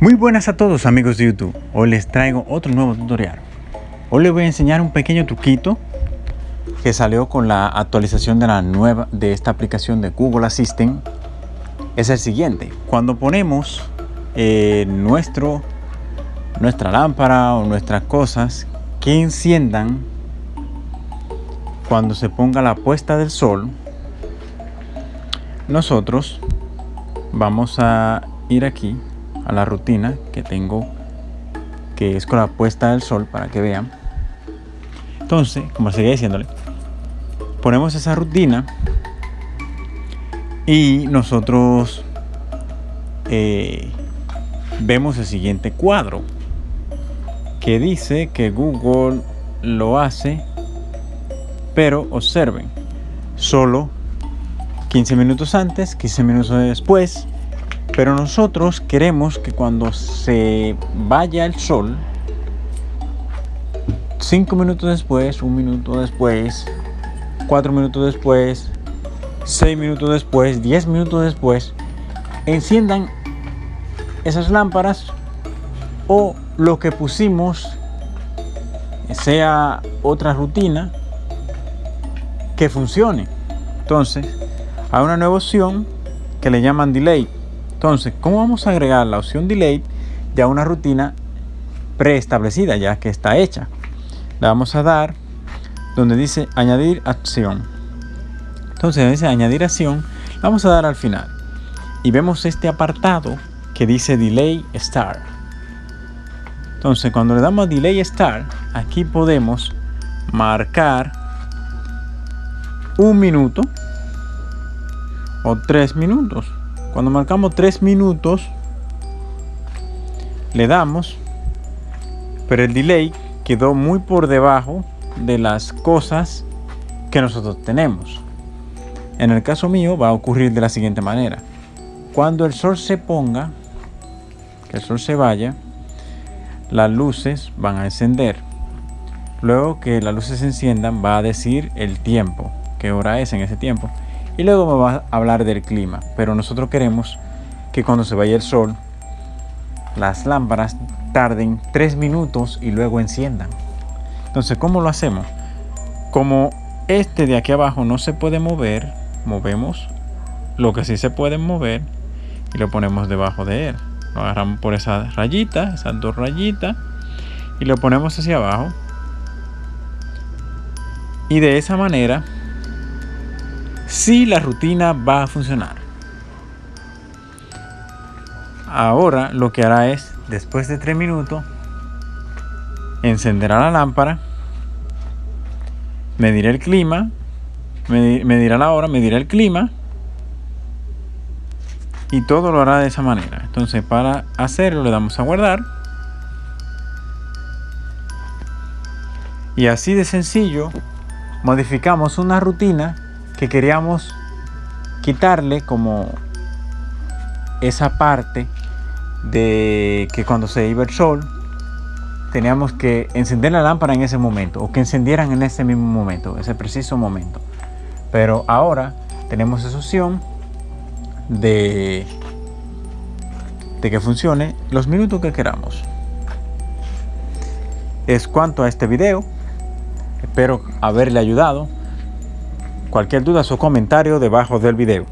Muy buenas a todos amigos de YouTube, hoy les traigo otro nuevo tutorial. Hoy les voy a enseñar un pequeño truquito que salió con la actualización de la nueva de esta aplicación de Google Assistant. Es el siguiente, cuando ponemos eh, nuestro, nuestra lámpara o nuestras cosas que enciendan cuando se ponga la puesta del sol, nosotros vamos a ir aquí a la rutina que tengo que es con la puesta del sol para que vean. Entonces como seguía diciéndole ponemos esa rutina y nosotros eh, vemos el siguiente cuadro que dice que Google lo hace pero observen solo 15 minutos antes 15 minutos después pero nosotros queremos que cuando se vaya el sol, 5 minutos después, un minuto después, 4 minutos después, 6 minutos después, 10 minutos después, enciendan esas lámparas o lo que pusimos sea otra rutina que funcione. Entonces, hay una nueva opción que le llaman delay entonces, ¿cómo vamos a agregar la opción delay ya una rutina preestablecida, ya que está hecha? Le vamos a dar donde dice añadir acción. Entonces, dice añadir acción, vamos a dar al final. Y vemos este apartado que dice delay start. Entonces, cuando le damos a delay start, aquí podemos marcar un minuto o tres minutos cuando marcamos 3 minutos, le damos, pero el delay quedó muy por debajo de las cosas que nosotros tenemos. En el caso mío va a ocurrir de la siguiente manera. Cuando el sol se ponga, que el sol se vaya, las luces van a encender. Luego que las luces se enciendan va a decir el tiempo, qué hora es en ese tiempo y luego me va a hablar del clima. Pero nosotros queremos que cuando se vaya el sol, las lámparas tarden 3 minutos y luego enciendan. Entonces, ¿cómo lo hacemos? Como este de aquí abajo no se puede mover, movemos lo que sí se puede mover y lo ponemos debajo de él. Lo agarramos por esa rayita, esas dos rayitas y lo ponemos hacia abajo. Y de esa manera si la rutina va a funcionar. Ahora lo que hará es, después de 3 minutos, encenderá la lámpara, medirá el clima, medirá la hora, medirá el clima y todo lo hará de esa manera. Entonces para hacerlo le damos a guardar. Y así de sencillo modificamos una rutina que queríamos quitarle como esa parte de que cuando se iba el sol teníamos que encender la lámpara en ese momento o que encendieran en ese mismo momento, ese preciso momento. Pero ahora tenemos esa opción de, de que funcione los minutos que queramos. Es cuanto a este video. Espero haberle ayudado. Cualquier duda o comentario debajo del video.